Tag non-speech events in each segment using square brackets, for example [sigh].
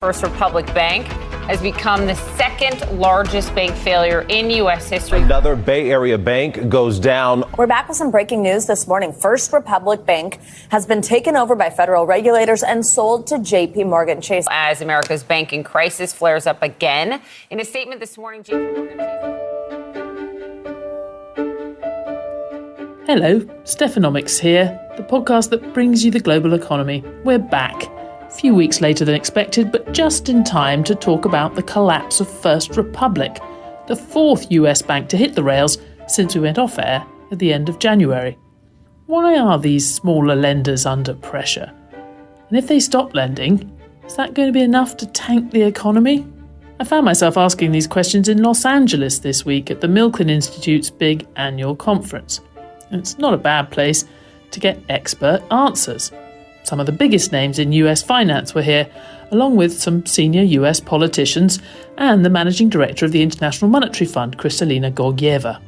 First Republic Bank has become the second largest bank failure in U.S. history. Another Bay Area bank goes down. We're back with some breaking news this morning. First Republic Bank has been taken over by federal regulators and sold to J.P. Morgan Chase. As America's banking crisis flares up again, in a statement this morning, J.P. Morgan Chase. Hello, Stephanomics here, the podcast that brings you the global economy. We're back a few weeks later than expected, but just in time to talk about the collapse of First Republic, the fourth US bank to hit the rails since we went off air at the end of January. Why are these smaller lenders under pressure? And if they stop lending, is that going to be enough to tank the economy? I found myself asking these questions in Los Angeles this week at the Milken Institute's big annual conference. And it's not a bad place to get expert answers. Some of the biggest names in US finance were here, along with some senior US politicians and the managing director of the International Monetary Fund, Kristalina Georgieva.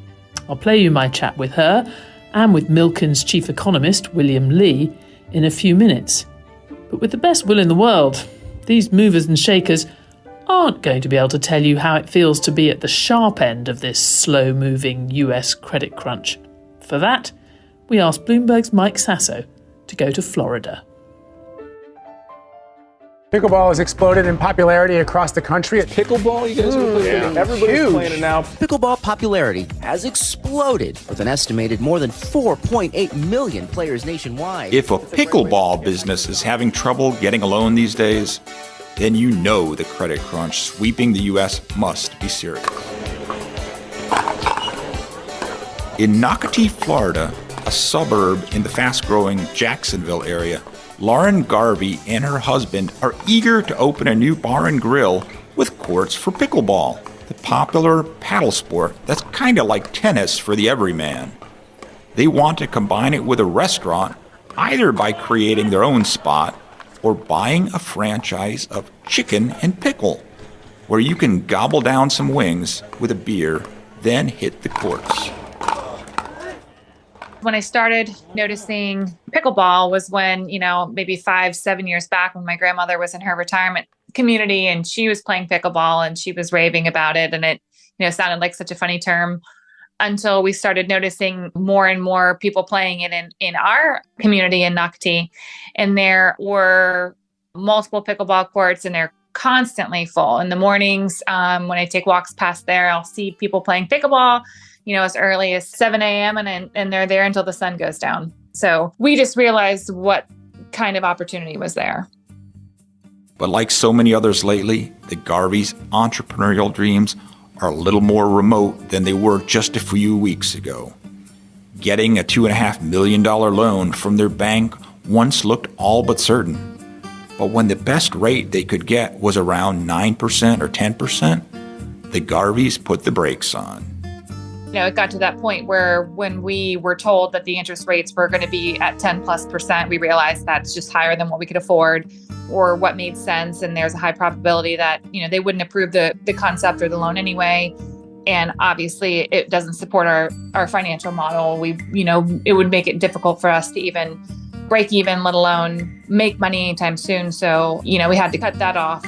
I'll play you my chat with her and with Milken's chief economist, William Lee, in a few minutes. But with the best will in the world, these movers and shakers aren't going to be able to tell you how it feels to be at the sharp end of this slow moving US credit crunch. For that, we asked Bloomberg's Mike Sasso to go to Florida. Pickleball has exploded in popularity across the country. At pickleball, you guys are playing. Yeah. Everybody's Huge. playing it now. Pickleball popularity has exploded with an estimated more than 4.8 million players nationwide. If a pickleball business is having trouble getting a loan these days, then you know the credit crunch sweeping the U.S. must be serious. In Nocatee, Florida, a suburb in the fast growing Jacksonville area, Lauren Garvey and her husband are eager to open a new bar and grill with courts for pickleball, the popular paddle sport that's kind of like tennis for the everyman. They want to combine it with a restaurant either by creating their own spot or buying a franchise of chicken and pickle, where you can gobble down some wings with a beer, then hit the courts when I started noticing pickleball was when, you know, maybe five, seven years back when my grandmother was in her retirement community and she was playing pickleball and she was raving about it. And it, you know, sounded like such a funny term until we started noticing more and more people playing it in, in our community in Nocatee. And there were multiple pickleball courts and they're constantly full. In the mornings, um, when I take walks past there, I'll see people playing pickleball you know, as early as 7 a.m. and, and they're there until the sun goes down. So we just realized what kind of opportunity was there. But like so many others lately, the Garveys' entrepreneurial dreams are a little more remote than they were just a few weeks ago. Getting a $2.5 million loan from their bank once looked all but certain. But when the best rate they could get was around 9% or 10%, the Garveys put the brakes on you know, it got to that point where when we were told that the interest rates were going to be at 10 plus percent, we realized that's just higher than what we could afford or what made sense. And there's a high probability that, you know, they wouldn't approve the, the concept or the loan anyway. And obviously it doesn't support our, our financial model. We, you know, it would make it difficult for us to even break even, let alone make money anytime soon. So, you know, we had to cut that off.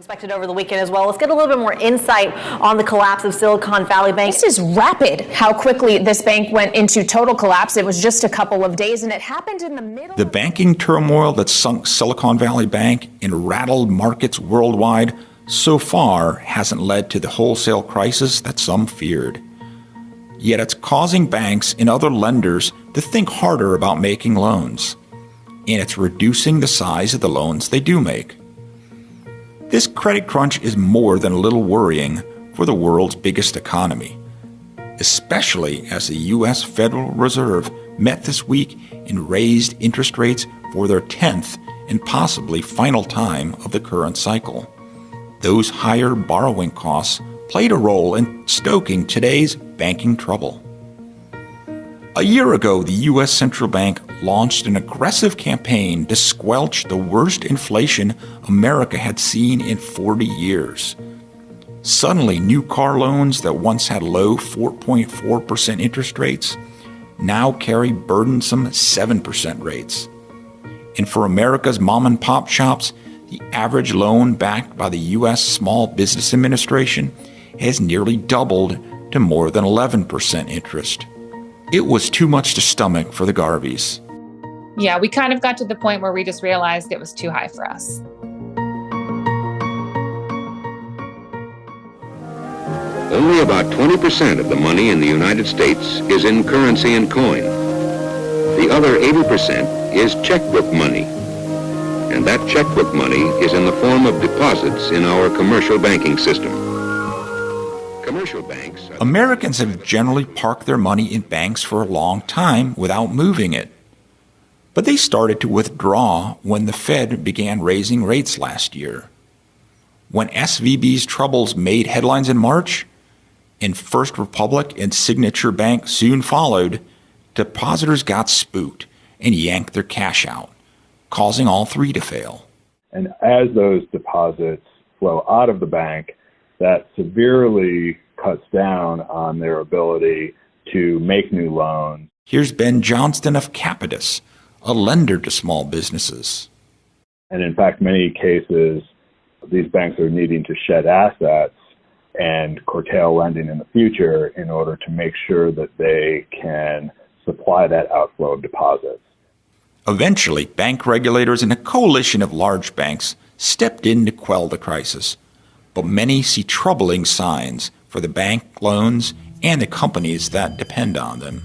Expected over the weekend as well. Let's get a little bit more insight on the collapse of Silicon Valley Bank. This is rapid how quickly this bank went into total collapse. It was just a couple of days and it happened in the middle. The banking turmoil that sunk Silicon Valley Bank and rattled markets worldwide so far hasn't led to the wholesale crisis that some feared. Yet it's causing banks and other lenders to think harder about making loans. And it's reducing the size of the loans they do make. This credit crunch is more than a little worrying for the world's biggest economy, especially as the U.S. Federal Reserve met this week and raised interest rates for their 10th and possibly final time of the current cycle. Those higher borrowing costs played a role in stoking today's banking trouble. A year ago, the U.S. Central Bank launched an aggressive campaign to squelch the worst inflation America had seen in 40 years. Suddenly, new car loans that once had low 4.4% interest rates now carry burdensome 7% rates. And for America's mom and pop shops, the average loan backed by the U.S. Small Business Administration has nearly doubled to more than 11% interest. It was too much to stomach for the Garveys. Yeah, we kind of got to the point where we just realized it was too high for us. Only about 20% of the money in the United States is in currency and coin. The other 80% is checkbook money. And that checkbook money is in the form of deposits in our commercial banking system. Commercial banks. Americans have generally parked their money in banks for a long time without moving it. But they started to withdraw when the Fed began raising rates last year. When SVB's troubles made headlines in March, and First Republic and Signature Bank soon followed, depositors got spooked and yanked their cash out, causing all three to fail. And as those deposits flow out of the bank, that severely cuts down on their ability to make new loans. Here's Ben Johnston of Capitus, a lender to small businesses. And in fact, many cases, these banks are needing to shed assets and curtail lending in the future in order to make sure that they can supply that outflow of deposits. Eventually, bank regulators and a coalition of large banks stepped in to quell the crisis. But many see troubling signs for the bank loans and the companies that depend on them.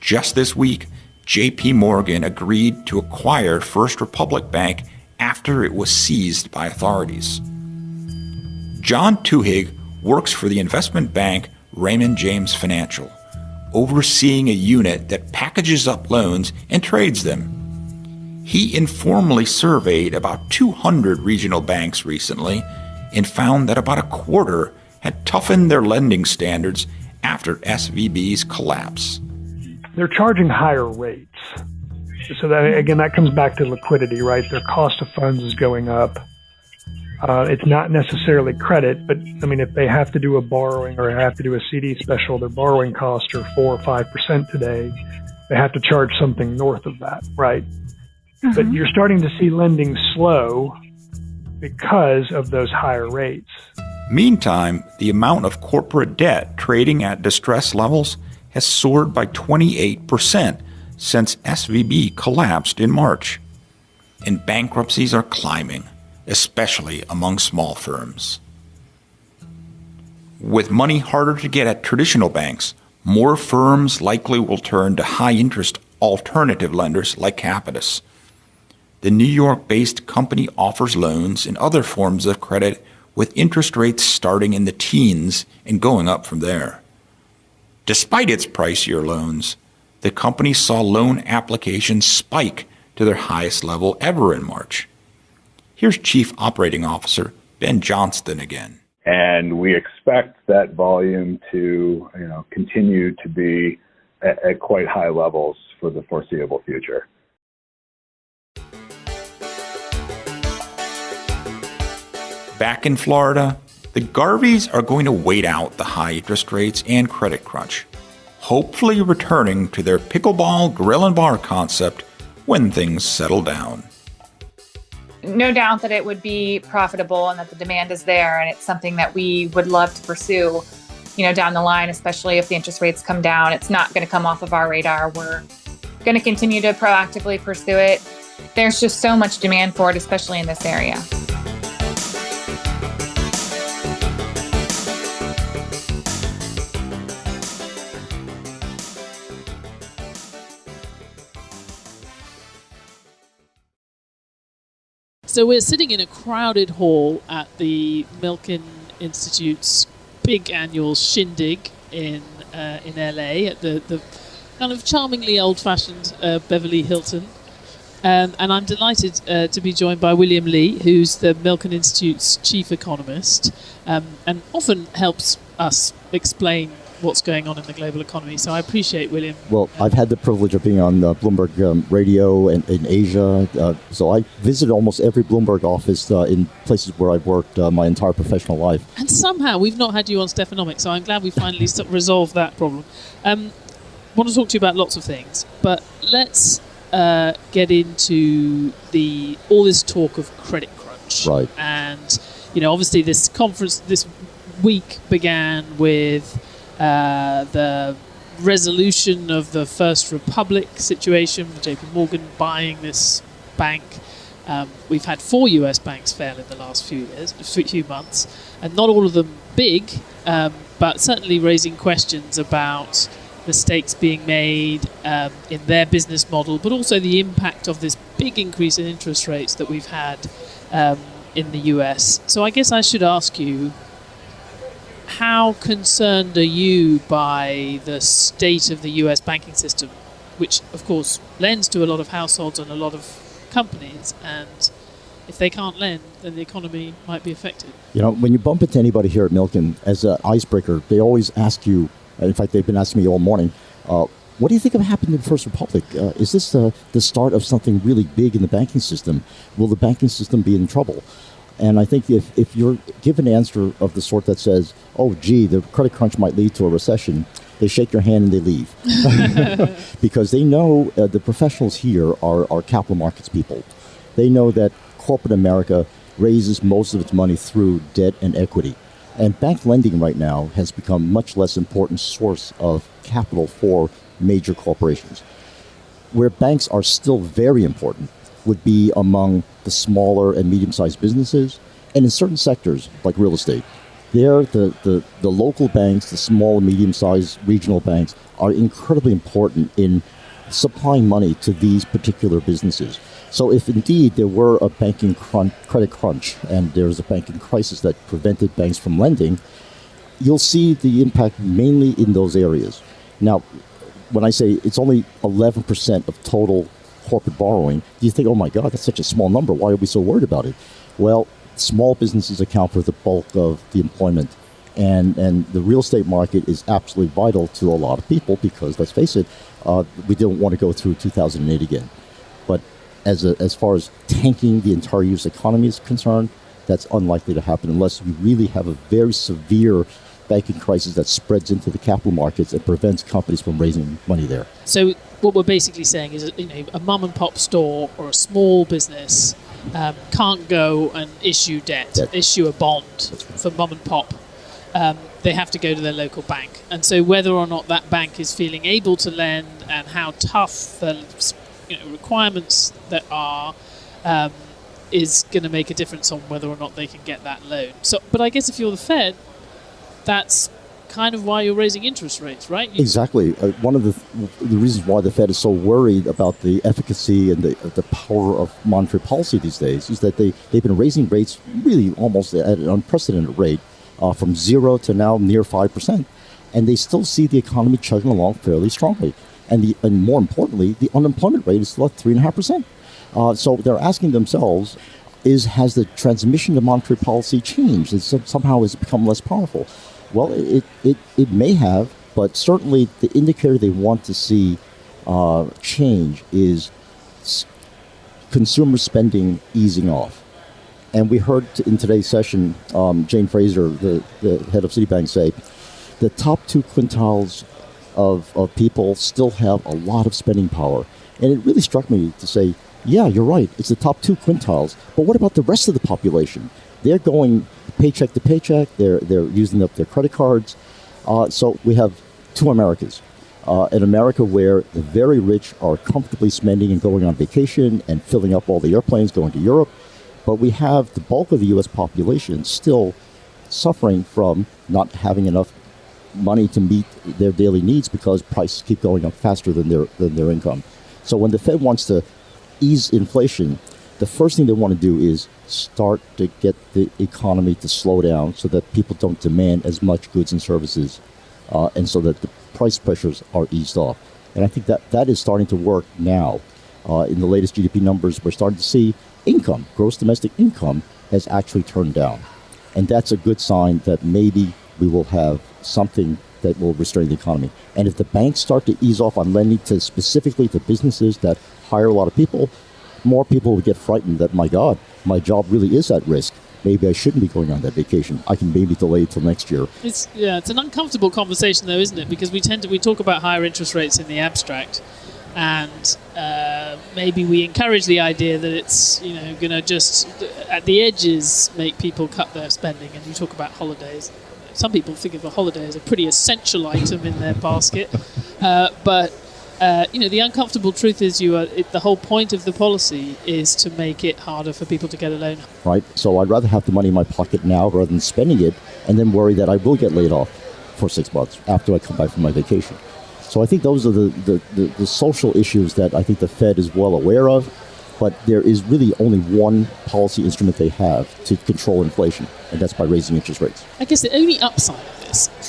Just this week, JP Morgan agreed to acquire First Republic Bank after it was seized by authorities. John Toohig works for the investment bank Raymond James Financial, overseeing a unit that packages up loans and trades them. He informally surveyed about 200 regional banks recently and found that about a quarter had toughened their lending standards after SVB's collapse. They're charging higher rates. So that again, that comes back to liquidity, right? Their cost of funds is going up. Uh, it's not necessarily credit, but I mean, if they have to do a borrowing or have to do a CD special, their borrowing costs are four or five percent today. They have to charge something north of that, right? Mm-hmm. But you're starting to see lending slow because of those higher rates. Meantime, the amount of corporate debt trading at distress levels has soared by 28% since SVB collapsed in March. And bankruptcies are climbing especially among small firms. With money harder to get at traditional banks, more firms likely will turn to high interest alternative lenders like Capitus. The New York based company offers loans and other forms of credit with interest rates starting in the teens and going up from there. Despite its pricier loans, the company saw loan applications spike to their highest level ever in March. Here's Chief Operating Officer Ben Johnston again. And we expect that volume to, you know, continue to be at, at quite high levels for the foreseeable future. Back in Florida, the Garveys are going to wait out the high interest rates and credit crunch, hopefully returning to their pickleball grill and bar concept when things settle down. No doubt that it would be profitable and that the demand is there and it's something that we would love to pursue you know down the line especially if the interest rates come down. It's not going to come off of our radar. We're going to continue to proactively pursue it. There's just so much demand for it especially in this area So we're sitting in a crowded hall at the Milken Institute's big annual shindig in uh, in LA at the, the kind of charmingly old-fashioned uh, Beverly Hilton. Um, and I'm delighted uh, to be joined by William Lee, who's the Milken Institute's chief economist, um, and often helps us explain what's going on in the global economy. So I appreciate William. Well, I've had the privilege of being on uh, Bloomberg um, Radio in, in Asia. Uh, so I visited almost every Bloomberg office uh, in places where I've worked uh, my entire professional life. And somehow we've not had you on Stephanomics, so I'm glad we finally [laughs] resolved that problem. Um, I want to talk to you about lots of things, but let's uh, get into the all this talk of credit crunch. Right. And you know, obviously, this conference this week began with uh, the resolution of the First Republic situation, JP Morgan buying this bank. Um, we've had four US banks fail in the last few years, few months, and not all of them big, um, but certainly raising questions about mistakes being made um, in their business model, but also the impact of this big increase in interest rates that we've had um, in the US. So I guess I should ask you how concerned are you by the state of the US banking system, which, of course, lends to a lot of households and a lot of companies? And if they can't lend, then the economy might be affected. You know, when you bump into anybody here at Milken as an icebreaker, they always ask you, in fact, they've been asking me all morning, uh, what do you think have happened in First Republic? Uh, is this the start of something really big in the banking system? Will the banking system be in trouble? And I think if, if you're given an answer of the sort that says, oh, gee, the credit crunch might lead to a recession, they shake your hand and they leave. [laughs] because they know uh, the professionals here are, are capital markets people. They know that corporate America raises most of its money through debt and equity. And bank lending right now has become much less important source of capital for major corporations. Where banks are still very important would be among the smaller and medium-sized businesses, and in certain sectors like real estate. There, the, the, the local banks, the small and medium-sized regional banks, are incredibly important in supplying money to these particular businesses. So if indeed there were a banking credit crunch and there's a banking crisis that prevented banks from lending, you'll see the impact mainly in those areas. Now, when I say it's only 11% of total corporate borrowing, do you think, oh my God, that's such a small number. Why are we so worried about it? Well, small businesses account for the bulk of the employment. And, and the real estate market is absolutely vital to a lot of people because, let's face it, uh, we don't want to go through 2008 again. But as, a, as far as tanking the entire U.S. economy is concerned, that's unlikely to happen unless we really have a very severe banking crisis that spreads into the capital markets and prevents companies from raising money there. So what we're basically saying is, you know, a mum and pop store or a small business um, can't go and issue debt, debt. issue a bond for mum and pop. Um, they have to go to their local bank, and so whether or not that bank is feeling able to lend and how tough the you know, requirements that are um, is going to make a difference on whether or not they can get that loan. So, but I guess if you're the Fed, that's kind of why you're raising interest rates, right? You exactly. Uh, one of the the reasons why the Fed is so worried about the efficacy and the the power of monetary policy these days is that they they've been raising rates really almost at an unprecedented rate, uh, from zero to now near five percent, and they still see the economy chugging along fairly strongly. And the and more importantly, the unemployment rate is still at three and a half percent. Uh, so they're asking themselves, is has the transmission of monetary policy changed? Is somehow has become less powerful? Well, it, it, it may have, but certainly the indicator they want to see uh, change is consumer spending easing off. And we heard in today's session um, Jane Fraser, the, the head of Citibank, say the top two quintiles of, of people still have a lot of spending power. And it really struck me to say, yeah, you're right, it's the top two quintiles, but what about the rest of the population? They're going paycheck to paycheck. They're they're using up their credit cards. Uh, so we have two Americas. Uh, an America where the very rich are comfortably spending and going on vacation and filling up all the airplanes going to Europe, but we have the bulk of the U.S. population still suffering from not having enough money to meet their daily needs because prices keep going up faster than their than their income. So when the Fed wants to ease inflation, the first thing they want to do is start to get the economy to slow down so that people don't demand as much goods and services uh, and so that the price pressures are eased off. And I think that that is starting to work now. Uh, in the latest GDP numbers, we're starting to see income, gross domestic income, has actually turned down. And that's a good sign that maybe we will have something that will restrain the economy. And if the banks start to ease off on lending to specifically to businesses that hire a lot of people, more people would get frightened that, my God, my job really is at risk. Maybe I shouldn't be going on that vacation. I can maybe delay it till next year. It's yeah, it's an uncomfortable conversation though, isn't it? Because we tend to we talk about higher interest rates in the abstract, and uh, maybe we encourage the idea that it's you know going to just at the edges make people cut their spending. And you talk about holidays. Some people think of a holiday as a pretty essential item in their basket, [laughs] uh, but uh, you know the uncomfortable truth is you are it, the whole point of the policy is to make it harder for people to get a loan. right? So I'd rather have the money in my pocket now rather than spending it and then worry that I will get laid off for six months after I come back from my vacation. So I think those are the, the, the, the social issues that I think the Fed is well aware of, but there is really only one policy instrument they have to control inflation, and that's by raising interest rates. I guess the only upside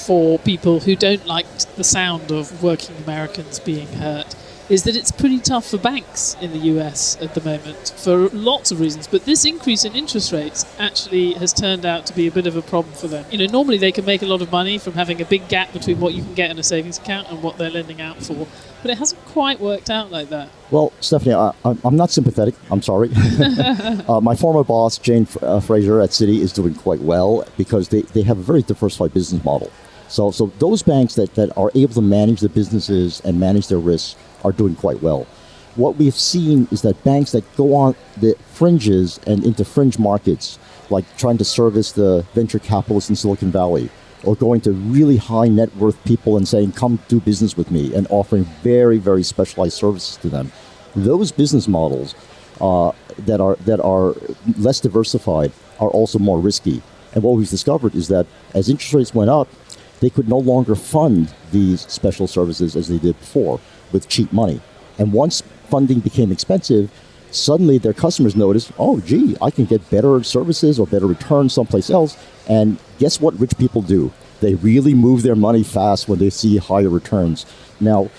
for people who don't like the sound of working Americans being hurt is that it's pretty tough for banks in the US at the moment for lots of reasons. But this increase in interest rates actually has turned out to be a bit of a problem for them. You know, normally they can make a lot of money from having a big gap between what you can get in a savings account and what they're lending out for. But it hasn't quite worked out like that. Well, Stephanie, I, I'm I'm not sympathetic. I'm sorry. [laughs] [laughs] uh, my former boss, Jane F- uh, Fraser at Citi, is doing quite well because they, they have a very diversified business model. So, so those banks that, that are able to manage the businesses and manage their risks are doing quite well. What we've seen is that banks that go on the fringes and into fringe markets, like trying to service the venture capitalists in Silicon Valley, or going to really high net worth people and saying, come do business with me, and offering very, very specialized services to them. Those business models uh, that are that are less diversified are also more risky. And what we've discovered is that as interest rates went up, they could no longer fund these special services as they did before with cheap money. And once funding became expensive, suddenly their customers noticed, oh, gee, I can get better services or better returns someplace else. And guess what rich people do? They really move their money fast when they see higher returns. Now,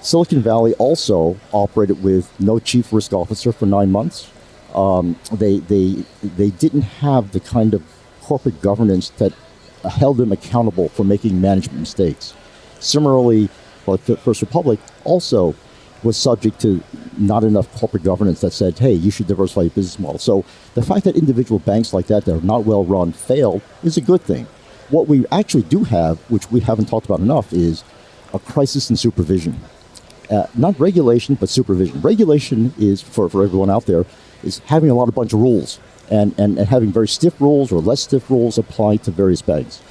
Silicon Valley also operated with no chief risk officer for nine months. Um, they, they, they didn't have the kind of corporate governance that held them accountable for making management mistakes. Similarly, well, First Republic also was subject to not enough corporate governance that said, hey, you should diversify your business model. So the fact that individual banks like that that are not well run fail is a good thing. What we actually do have, which we haven't talked about enough, is a crisis in supervision. Uh, not regulation, but supervision. Regulation is, for, for everyone out there, is having a lot of bunch of rules and, and, and having very stiff rules or less stiff rules applied to various banks.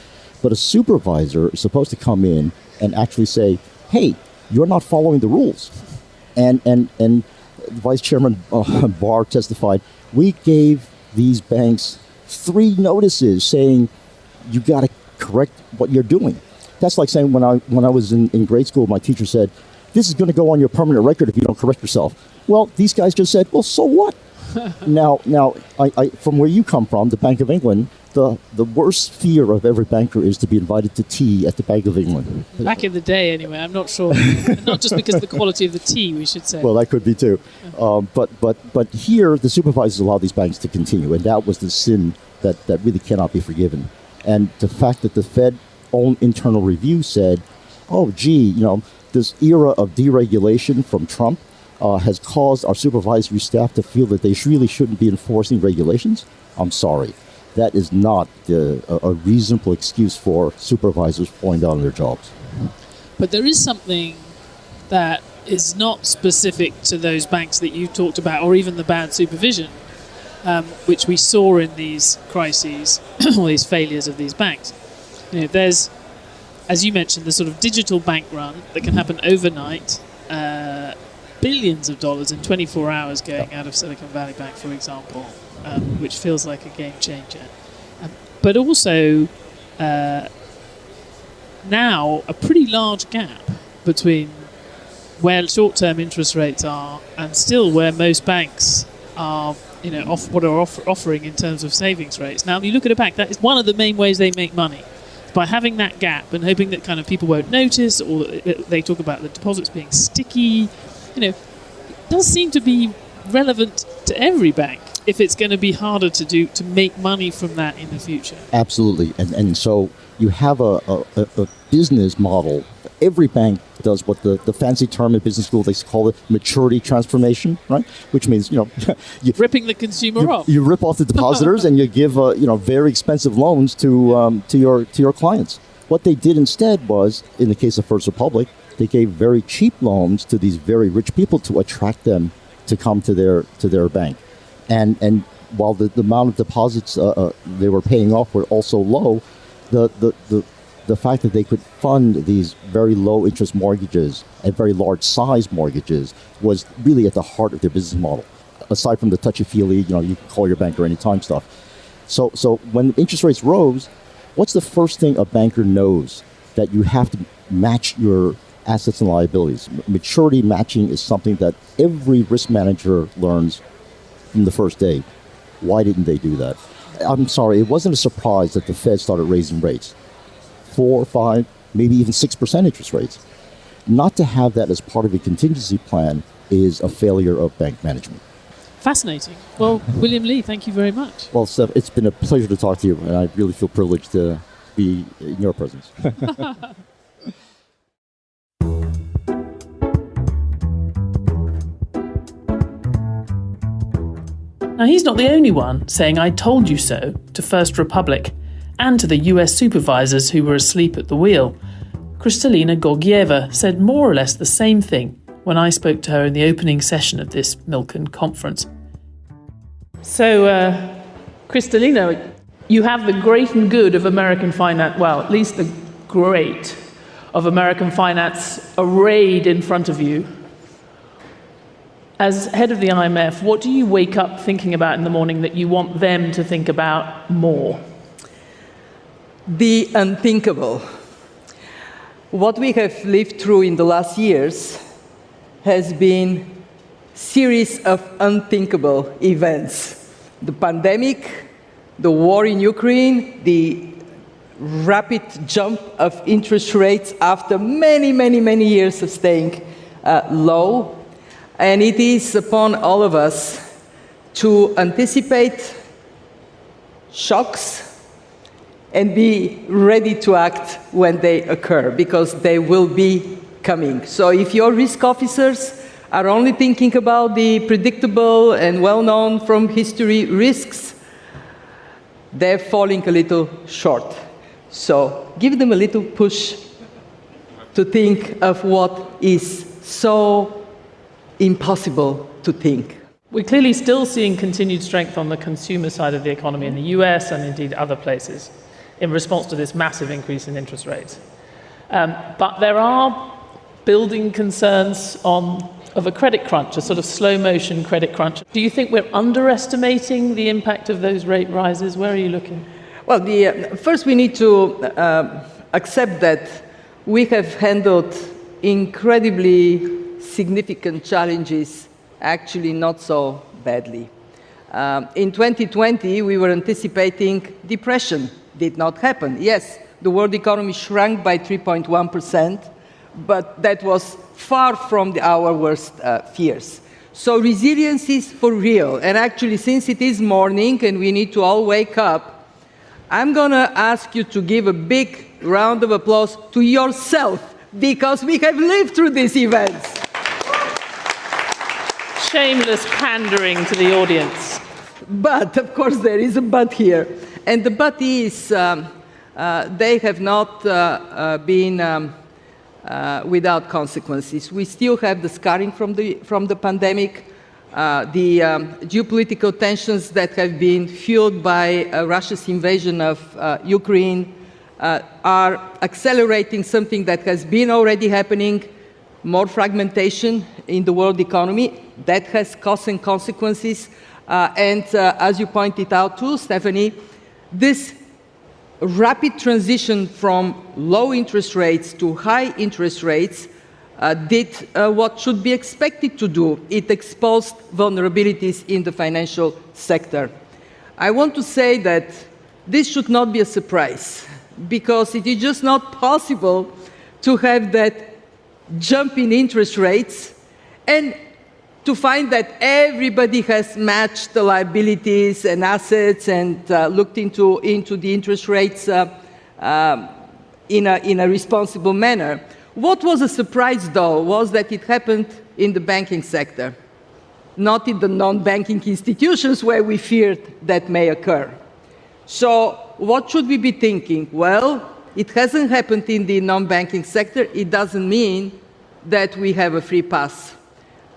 But a supervisor is supposed to come in and actually say, hey, you're not following the rules. And, and, and Vice Chairman uh, [laughs] Barr testified, we gave these banks three notices saying, you got to correct what you're doing. That's like saying when I, when I was in, in grade school, my teacher said, this is going to go on your permanent record if you don't correct yourself. Well, these guys just said, well, so what? [laughs] now, now, I, I, from where you come from, the Bank of England, the, the worst fear of every banker is to be invited to tea at the Bank of England. Back in the day, anyway, I'm not sure. [laughs] not just because of the quality of the tea, we should say. Well, that could be too. Um, but, but, but here, the supervisors allow these banks to continue, and that was the sin that, that really cannot be forgiven. And the fact that the Fed own internal review said, oh, gee, you know, this era of deregulation from Trump uh, has caused our supervisory staff to feel that they really shouldn't be enforcing regulations. I'm sorry. That is not the, a, a reasonable excuse for supervisors pulling down their jobs. But there is something that is not specific to those banks that you talked about, or even the bad supervision, um, which we saw in these crises [clears throat] or these failures of these banks. You know, there's, as you mentioned, the sort of digital bank run that can happen overnight. Uh, billions of dollars in 24 hours going out of Silicon Valley Bank, for example, um, which feels like a game changer. Um, but also, uh, now a pretty large gap between where short-term interest rates are and still where most banks are you know off what are off- offering in terms of savings rates now you look at a bank that is one of the main ways they make money by having that gap and hoping that kind of people won't notice or they talk about the deposits being sticky you know does seem to be relevant to every bank if it's going to be harder to do to make money from that in the future Absolutely. And, and so you have a, a, a- business model. Every bank does what the, the fancy term in business school they call it maturity transformation, right? Which means, you know, [laughs] you, ripping the consumer you, off you rip off the [laughs] depositors and you give, uh, you know, very expensive loans to, um, to, your, to your clients. What they did instead was, in the case of First Republic, they gave very cheap loans to these very rich people to attract them to come to their to their bank, and and while the, the amount of deposits uh, uh, they were paying off were also low, the, the, the the fact that they could fund these very low interest mortgages and very large size mortgages was really at the heart of their business model. Aside from the touchy feely, you know, you can call your banker anytime stuff. So, so when interest rates rose, what's the first thing a banker knows that you have to match your assets and liabilities? Maturity matching is something that every risk manager learns from the first day. Why didn't they do that? I'm sorry, it wasn't a surprise that the Fed started raising rates four, five, maybe even 6% interest rates. Not to have that as part of a contingency plan is a failure of bank management. Fascinating. Well, William Lee, thank you very much. Well, Steph, it's been a pleasure to talk to you, and I really feel privileged to be in your presence. [laughs] now, he's not the only one saying, I told you so to First Republic and to the US supervisors who were asleep at the wheel. Kristalina Georgieva said more or less the same thing when I spoke to her in the opening session of this Milken conference. So, uh, Kristalina, you have the great and good of American finance, well, at least the great of American finance arrayed in front of you. As head of the IMF, what do you wake up thinking about in the morning that you want them to think about more? the unthinkable. What we have lived through in the last years has been a series of unthinkable events. The pandemic, the war in Ukraine, the rapid jump of interest rates after many, many, many years of staying uh, low. And it is upon all of us to anticipate shocks, and be ready to act when they occur, because they will be coming. So if your risk officers are only thinking about the predictable and well-known from history risks, they're falling a little short. So give them a little push to think of what is so impossible to think. We're clearly still seeing continued strength on the consumer side of the economy in the US and indeed other places in response to this massive increase in interest rates. Um, but there are building concerns on, of a credit crunch, a sort of slow motion credit crunch. Do you think we're underestimating the impact of those rate rises? Where are you looking? Well, the, uh, first we need to uh, accept that we have handled incredibly significant challenges actually not so badly. Um, in 2020, we were anticipating depression did not happen. Yes, the world economy shrank by 3.1%, but that was far from the, our worst uh, fears. So resilience is for real. And actually, since it is morning and we need to all wake up, I'm going to ask you to give a big round of applause to yourself because we have lived through these events. Shameless pandering to the audience. But, of course, there is a but here. And the but is um, uh, they have not uh, uh, been um, uh, without consequences. We still have the scarring from the, from the pandemic, uh, the um, geopolitical tensions that have been fueled by uh, Russia's invasion of Ukraine are accelerating something that has been already happening, more fragmentation in the world economy. That has costs and consequences. and as you pointed out too, Stephanie, this rapid transition from low interest rates to high interest rates uh, did uh, what should be expected to do. It exposed vulnerabilities in the financial sector. I want to say that this should not be a surprise because it is just not possible to have that jump in interest rates and to find that everybody has matched the liabilities and assets and uh, looked into, into the interest rates uh, um, in, a, in a responsible manner. What was a surprise, though, was that it happened in the banking sector, not in the non-banking institutions where we feared that may occur. So what should we be thinking? Well, it hasn't happened in the non-banking sector. It doesn't mean that we have a free pass.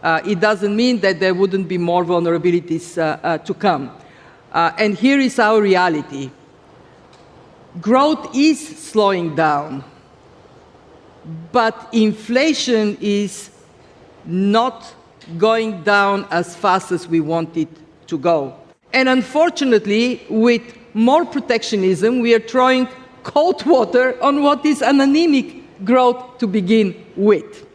Uh, it doesn't mean that there wouldn't be more vulnerabilities uh, uh, to come. And here is our reality. Growth is slowing down, but inflation is not going down as fast as we want it to go. And unfortunately, with more protectionism, we are throwing cold water on what is an anemic growth to begin with.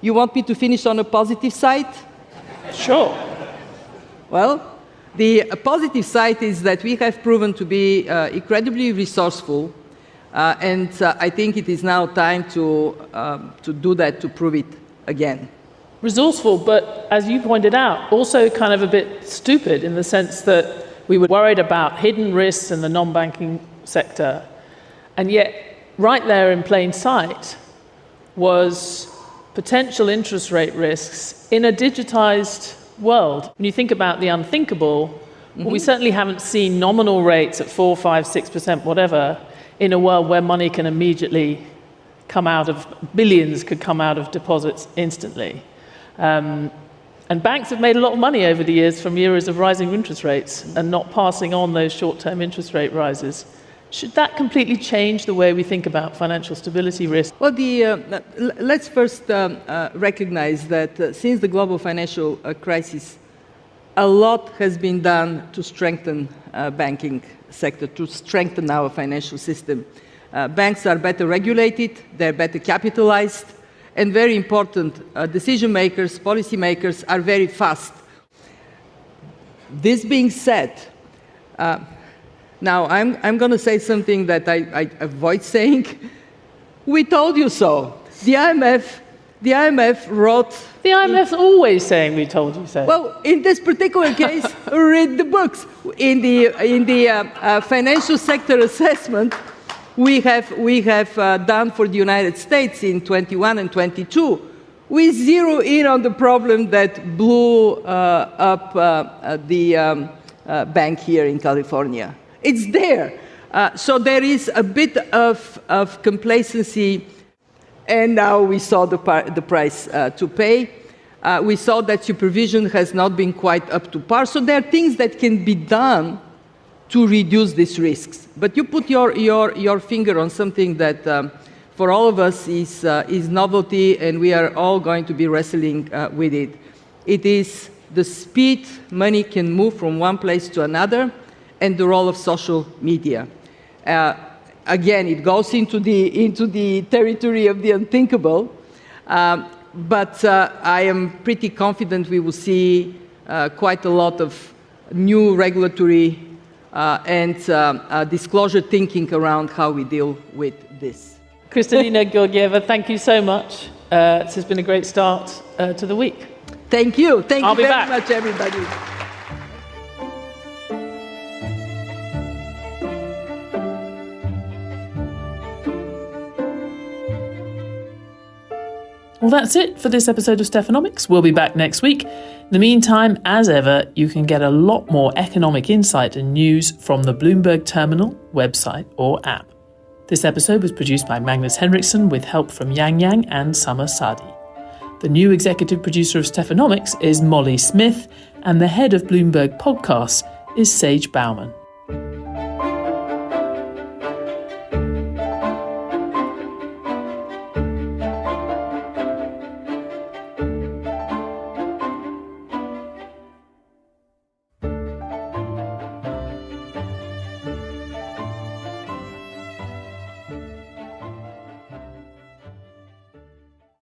You want me to finish on a positive side? Sure. Well, the positive side is that we have proven to be uh, incredibly resourceful, uh, and uh, I think it is now time to, um, to do that, to prove it again. Resourceful, but as you pointed out, also kind of a bit stupid in the sense that we were worried about hidden risks in the non banking sector, and yet, right there in plain sight was potential interest rate risks in a digitized world. When you think about the unthinkable, mm-hmm. well, we certainly haven't seen nominal rates at 4, 5, 6%, whatever, in a world where money can immediately come out of, billions could come out of deposits instantly. Um, and banks have made a lot of money over the years from years of rising interest rates and not passing on those short term interest rate rises. Should that completely change the way we think about financial stability risk? Well, the, uh, let's first um, uh, recognize that uh, since the global financial uh, crisis, a lot has been done to strengthen uh, banking sector, to strengthen our financial system. Banks are better regulated, they're better capitalized, and very important, decision makers, policy makers are very fast. This being said, now, I'm, I'm going to say something that I, I avoid saying. We told you so. The IMF, the IMF wrote. The IMF's always saying we told you so. Well, in this particular case, [laughs] read the books. In the, in the uh, uh, financial sector assessment, we have, we have uh, done for the United States in 21 and 22, we zero in on the problem that blew uh, up uh, uh, the um, bank here in California. It's there. Uh, so there is a bit of, of complacency, and now we saw the, the price uh, to pay. Uh, we saw that supervision has not been quite up to par. So there are things that can be done to reduce these risks. But you put your, your, your finger on something that um, for all of us is, uh, is novelty, and we are all going to be wrestling uh, with it. It is the speed money can move from one place to another and the role of social media. Uh, again, it goes into the, into the territory of the unthinkable, um, but uh, I am pretty confident we will see uh, quite a lot of new regulatory uh, and uh, uh, disclosure thinking around how we deal with this. [laughs] Kristalina Georgieva, thank you so much. this has been a great start to the week. Thank you. Thank I'll you very back. much, everybody. Well, that's it for this episode of Stephanomics. We'll be back next week. In the meantime, as ever, you can get a lot more economic insight and news from the Bloomberg Terminal website or app. This episode was produced by Magnus Henriksson with help from Yang Yang and Summer Sadi. The new executive producer of Stephanomics is Molly Smith, and the head of Bloomberg Podcasts is Sage Bauman.